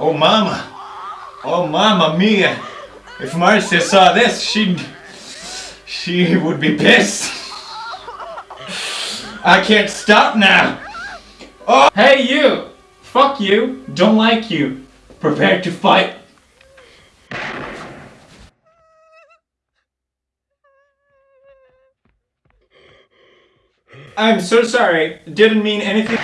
Oh mama. Oh mama mia. If Marcia saw this, she'd... She would be pissed. I can't stop now. Oh, hey you! Fuck you. Don't like you. Prepare to fight. I'm so sorry. Didn't mean anything.